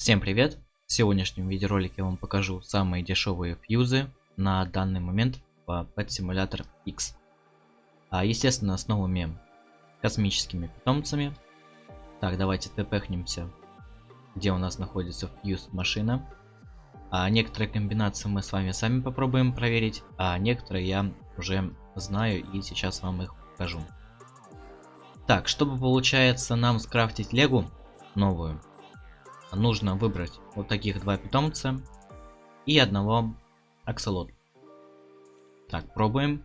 Всем привет! В сегодняшнем видеоролике я вам покажу самые дешевые фьюзы на данный момент по Pet Simulator X. А, естественно, с новыми космическими питомцами. Так, давайте тпхнемся, где у нас находится фьюз машина. А некоторые комбинации мы с вами сами попробуем проверить, а некоторые я уже знаю и сейчас вам их покажу. Так, чтобы получается нам скрафтить легу новую, нужно выбрать вот таких два питомца и одного аксолот. Так, пробуем.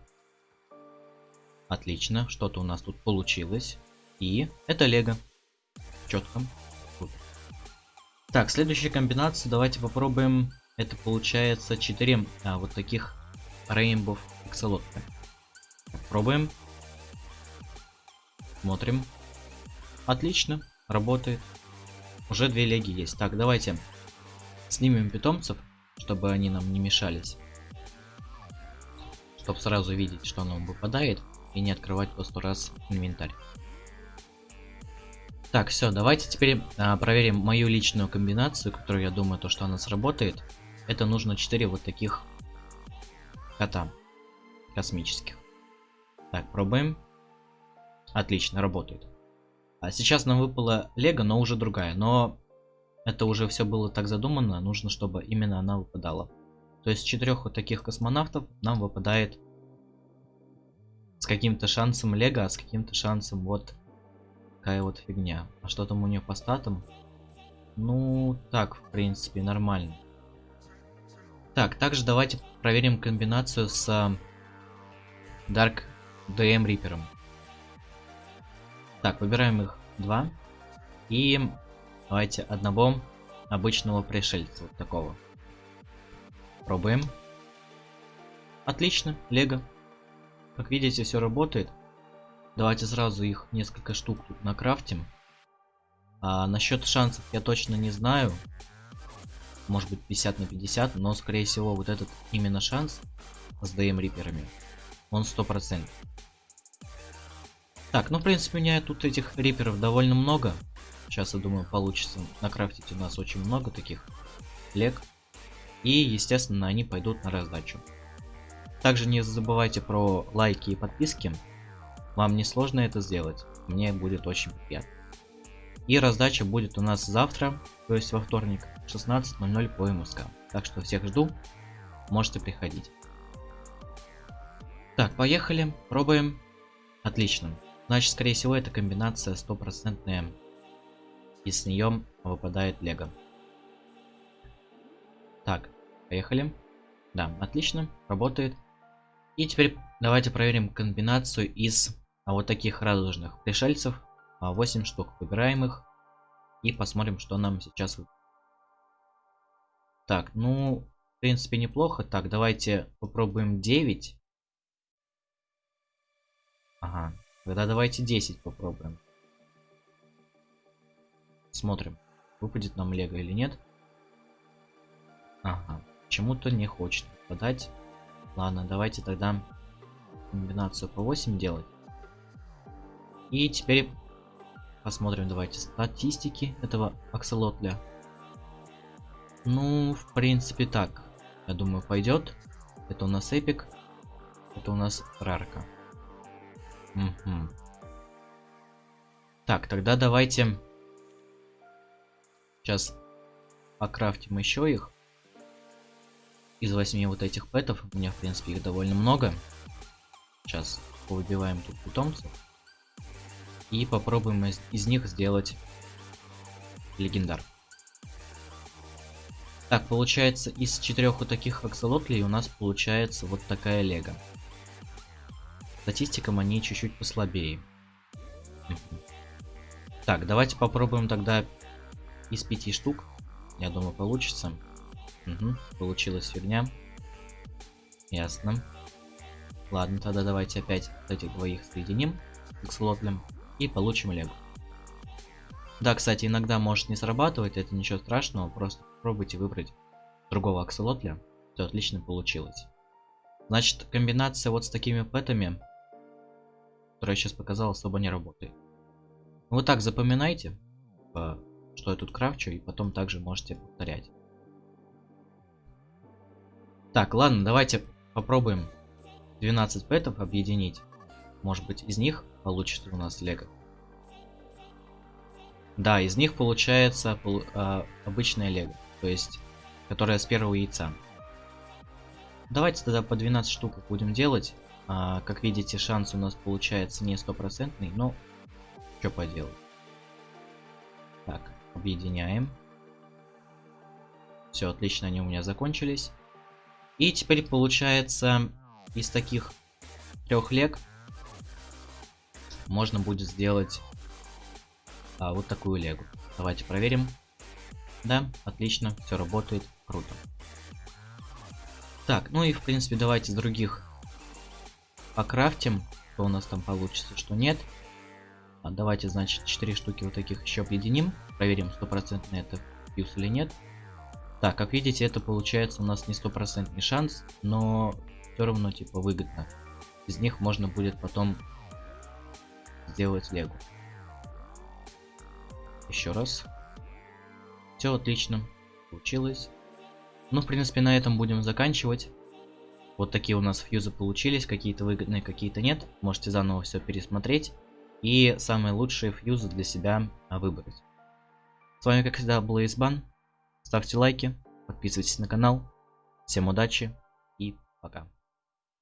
Отлично, что-то у нас тут получилось. И это лего. Четко. Так, следующая комбинация, давайте попробуем. Это получается 4 а, вот таких Rainbow аксолотка. Пробуем. Смотрим. Отлично, работает. Уже две леги есть. Так, давайте снимем питомцев, чтобы они нам не мешались. Чтобы сразу видеть, что нам выпадает. И не открывать по сто раз инвентарь. Так, все, давайте теперь а, проверим мою личную комбинацию, которую я думаю, то, что она сработает. Это нужно 4 вот таких кота космических. Так, пробуем. Отлично, работает. А сейчас нам выпала Лего, но уже другая. Но это уже все было так задумано. Нужно, чтобы именно она выпадала. То есть четырех вот таких космонавтов нам выпадает с каким-то шансом Лего, а с каким-то шансом вот такая вот фигня. А что там у нее по статам? Ну, так, в принципе, нормально. Так, также давайте проверим комбинацию с Dark DM Reaper. Так, выбираем их два. И давайте одного обычного пришельца, вот такого. Пробуем. Отлично, лего. Как видите, все работает. Давайте сразу их несколько штук тут накрафтим. А насчет шансов я точно не знаю. Может быть 50 на 50, но скорее всего вот этот именно шанс с ДМ риперами, он 100%. Так, ну в принципе у меня тут этих риперов довольно много. Сейчас, я думаю, получится накрафтить у нас очень много таких лег. И, естественно, они пойдут на раздачу. Также не забывайте про лайки и подписки. Вам не сложно это сделать. Мне будет очень приятно. И раздача будет у нас завтра, то есть во вторник, 16.00 по МСК. Так что всех жду. Можете приходить. Так, поехали. Пробуем. Отлично. Значит, скорее всего, эта комбинация стопроцентная. И с нее выпадает лего. Так, поехали. Да, отлично, работает. И теперь давайте проверим комбинацию из а, вот таких радужных пришельцев. 8 а, штук. Выбираем их. И посмотрим, что нам сейчас... Так, ну, в принципе, неплохо. Так, давайте попробуем 9. Ага, Тогда давайте 10 попробуем. Смотрим, выпадет нам лего или нет. Ага, почему-то не хочет подать. Ладно, давайте тогда комбинацию по 8 делать. И теперь посмотрим, давайте, статистики этого акселотля. Ну, в принципе, так. Я думаю, пойдет. Это у нас эпик. Это у нас рарка. Угу. Так, тогда давайте сейчас покрафтим еще их. Из восьми вот этих пэтов, у меня в принципе их довольно много. Сейчас выбиваем тут питомцев. И попробуем из, из них сделать легендар. Так, получается, из четырех вот таких аксолотлей у нас получается вот такая лего статистикам они чуть-чуть послабее. Так, давайте попробуем тогда из пяти штук. Я думаю, получится. Угу, получилась фигня. Ясно. Ладно, тогда давайте опять этих двоих соединим к слотлям и получим лего. Да, кстати, иногда может не срабатывать, это ничего страшного, просто попробуйте выбрать другого акселотля, все отлично получилось. Значит, комбинация вот с такими пэтами который я сейчас показал, особо не работает. Вот так запоминайте по что я тут крафчу, и потом также можете повторять. Так, ладно, давайте попробуем 12 пэтов объединить. Может быть, из них получится у нас лего. Да, из них получается полу э, обычная лего, то есть, которая с первого яйца. Давайте тогда по 12 штук будем делать. А, как видите, шанс у нас получается не стопроцентный, но что поделать. Так, объединяем. Все, отлично, они у меня закончились. И теперь получается из таких трех лег можно будет сделать а, вот такую легу. Давайте проверим. Да, отлично, все работает, круто. Так, ну и в принципе давайте с других покрафтим, что у нас там получится, что нет. А, давайте, значит, 4 штуки вот таких еще объединим. Проверим, стопроцентно это фьюз или нет. Так, как видите, это получается у нас не стопроцентный шанс, но все равно типа выгодно. Из них можно будет потом сделать лего. Еще раз. Все отлично. Получилось. Ну, в принципе, на этом будем заканчивать. Вот такие у нас фьюзы получились. Какие-то выгодные, какие-то нет. Можете заново все пересмотреть. И самые лучшие фьюзы для себя выбрать. С вами, как всегда, был Избан. Ставьте лайки, подписывайтесь на канал. Всем удачи и пока.